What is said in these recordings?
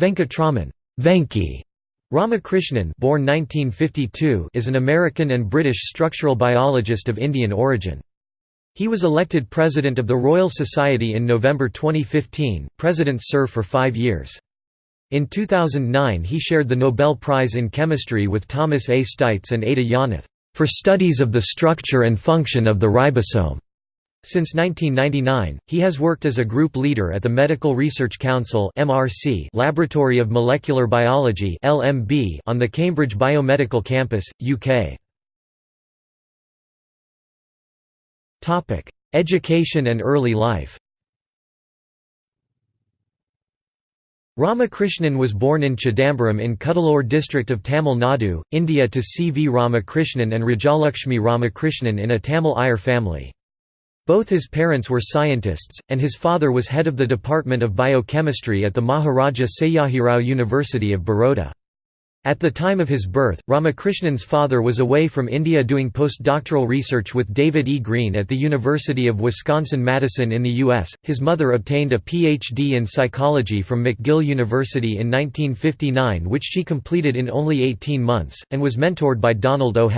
Venkatraman Venki Ramakrishnan born 1952 is an American and British structural biologist of Indian origin. He was elected President of the Royal Society in November 2015. Presidents serve for five years. In 2009 he shared the Nobel Prize in Chemistry with Thomas A. Steitz and Ada Yonath, "...for studies of the structure and function of the ribosome." Since 1999, he has worked as a group leader at the Medical Research Council Laboratory of Molecular Biology on the Cambridge Biomedical Campus, UK. Education and early life. Ramakrishnan was born in Chidambaram in Cuddalore district of Tamil Nadu, India to C. V. Ramakrishnan and Rajalakshmi Ramakrishnan in a Tamil Iyer family. Both his parents were scientists, and his father was head of the Department of Biochemistry at the Maharaja Sayajirao University of Baroda. At the time of his birth, Ramakrishnan's father was away from India doing postdoctoral research with David E. Green at the University of Wisconsin-Madison in the U.S. His mother obtained a Ph.D. in psychology from McGill University in 1959 which she completed in only 18 months, and was mentored by Donald O.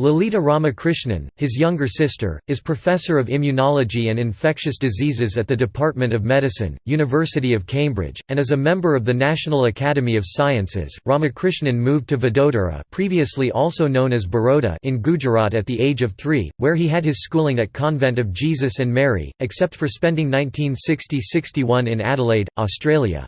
Lalita Ramakrishnan, his younger sister, is professor of immunology and infectious diseases at the Department of Medicine, University of Cambridge, and is a member of the National Academy of Sciences. Ramakrishnan moved to Vadodara, previously also known as Baroda, in Gujarat at the age of 3, where he had his schooling at Convent of Jesus and Mary, except for spending 1960–61 in Adelaide, Australia.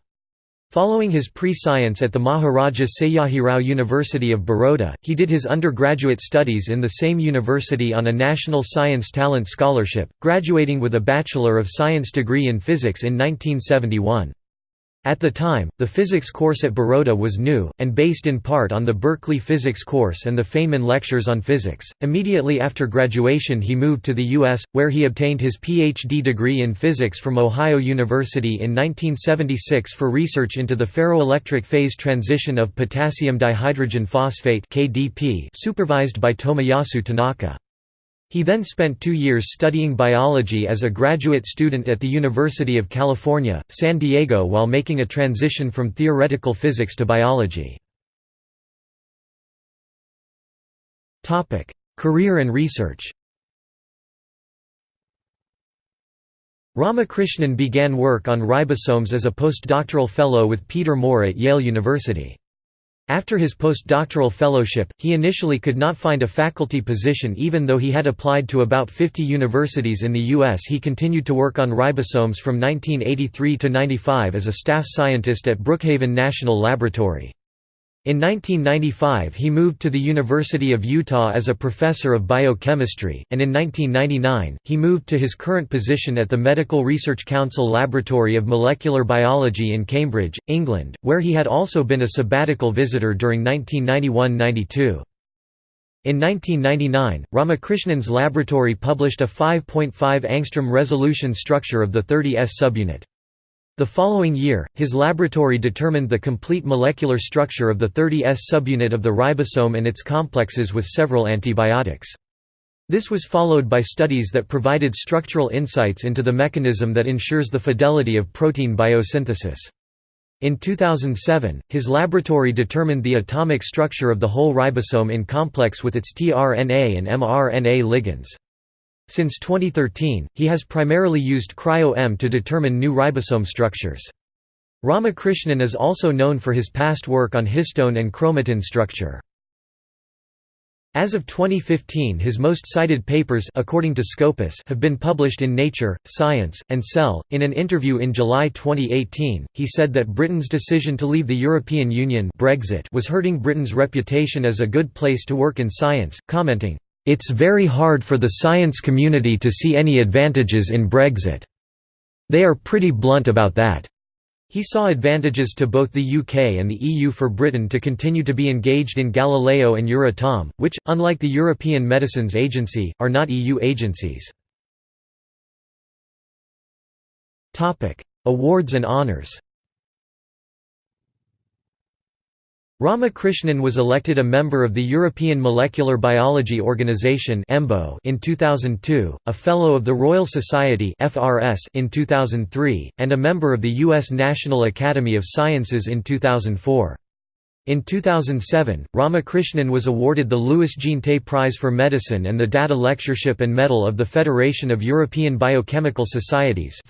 Following his pre-science at the Maharaja Sayajirao University of Baroda, he did his undergraduate studies in the same university on a National Science Talent Scholarship, graduating with a Bachelor of Science degree in physics in 1971. At the time, the physics course at Baroda was new, and based in part on the Berkeley physics course and the Feynman lectures on physics. Immediately after graduation, he moved to the U.S., where he obtained his Ph.D. degree in physics from Ohio University in 1976 for research into the ferroelectric phase transition of potassium dihydrogen phosphate supervised by Tomoyasu Tanaka. He then spent two years studying biology as a graduate student at the University of California, San Diego while making a transition from theoretical physics to biology. Career and research Ramakrishnan began work on ribosomes as a postdoctoral fellow with Peter Moore at Yale University. After his postdoctoral fellowship, he initially could not find a faculty position even though he had applied to about 50 universities in the U.S. He continued to work on ribosomes from 1983 to 95 as a staff scientist at Brookhaven National Laboratory. In 1995 he moved to the University of Utah as a professor of biochemistry, and in 1999, he moved to his current position at the Medical Research Council Laboratory of Molecular Biology in Cambridge, England, where he had also been a sabbatical visitor during 1991–92. In 1999, Ramakrishnan's laboratory published a 5.5 angstrom resolution structure of the 30S subunit. The following year, his laboratory determined the complete molecular structure of the 30S subunit of the ribosome and its complexes with several antibiotics. This was followed by studies that provided structural insights into the mechanism that ensures the fidelity of protein biosynthesis. In 2007, his laboratory determined the atomic structure of the whole ribosome in complex with its tRNA and mRNA ligands. Since 2013, he has primarily used cryo-EM to determine new ribosome structures. Ramakrishnan is also known for his past work on histone and chromatin structure. As of 2015 his most cited papers according to Scopus have been published in Nature, Science, and Cell. In an interview in July 2018, he said that Britain's decision to leave the European Union Brexit was hurting Britain's reputation as a good place to work in science, commenting, it's very hard for the science community to see any advantages in Brexit. They are pretty blunt about that. He saw advantages to both the UK and the EU for Britain to continue to be engaged in Galileo and Euratom, which, unlike the European Medicines Agency, are not EU agencies. Awards and honours Ramakrishnan was elected a member of the European Molecular Biology Organization in 2002, a Fellow of the Royal Society in 2003, and a member of the U.S. National Academy of Sciences in 2004. In 2007, Ramakrishnan was awarded the Louis Jean Jeantet Prize for Medicine and the Datta Lectureship and Medal of the Federation of European Biochemical Societies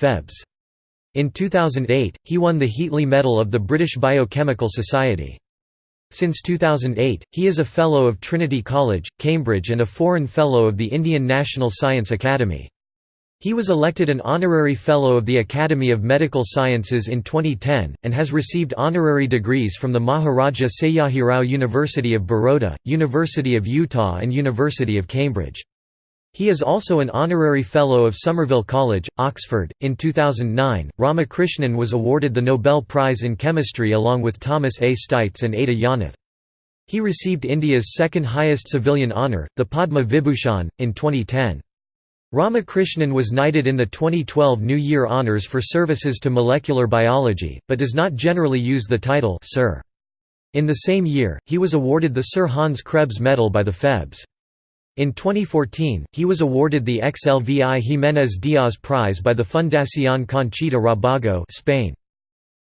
In 2008, he won the Heatley Medal of the British Biochemical Society. Since 2008, he is a Fellow of Trinity College, Cambridge and a Foreign Fellow of the Indian National Science Academy. He was elected an Honorary Fellow of the Academy of Medical Sciences in 2010, and has received honorary degrees from the Maharaja Sayajirao University of Baroda, University of Utah and University of Cambridge. He is also an honorary fellow of Somerville College, Oxford. In 2009, Ramakrishnan was awarded the Nobel Prize in Chemistry along with Thomas A. Steitz and Ada Yonath. He received India's second highest civilian honour, the Padma Vibhushan, in 2010. Ramakrishnan was knighted in the 2012 New Year Honours for services to molecular biology, but does not generally use the title Sir. In the same year, he was awarded the Sir Hans Krebs Medal by the Febs. In 2014, he was awarded the XLVI Jiménez Díaz Prize by the Fundación Conchita Rábago Spain.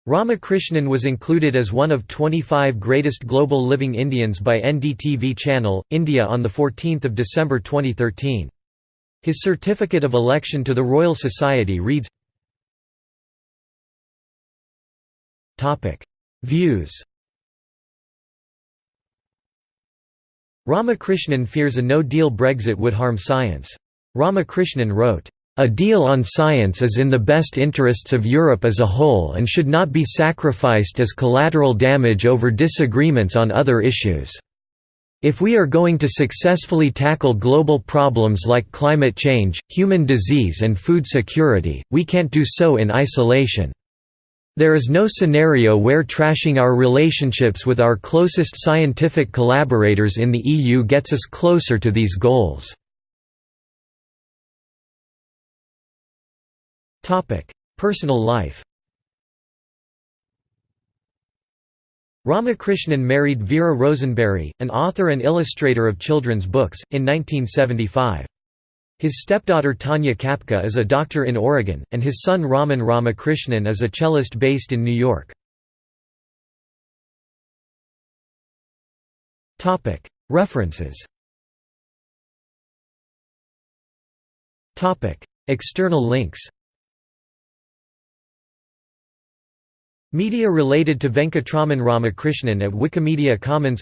Ramakrishnan was included as one of 25 greatest global living Indians by NDTV Channel, India on 14 December 2013. His certificate of election to the Royal Society reads Views Ramakrishnan fears a no-deal Brexit would harm science. Ramakrishnan wrote, "...a deal on science is in the best interests of Europe as a whole and should not be sacrificed as collateral damage over disagreements on other issues." If we are going to successfully tackle global problems like climate change, human disease and food security, we can't do so in isolation. There is no scenario where trashing our relationships with our closest scientific collaborators in the EU gets us closer to these goals. Personal life Ramakrishnan married Vera Rosenberry, an author and illustrator of children's books, in 1975. His stepdaughter Tanya Kapka is a doctor in Oregon, and his son Raman Ramakrishnan is a cellist based in New York. References. External links. Media related to Venkatraman Ramakrishnan at Wikimedia Commons.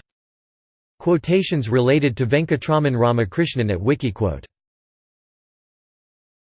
Quotations related to Venkatraman Ramakrishnan at Wikiquote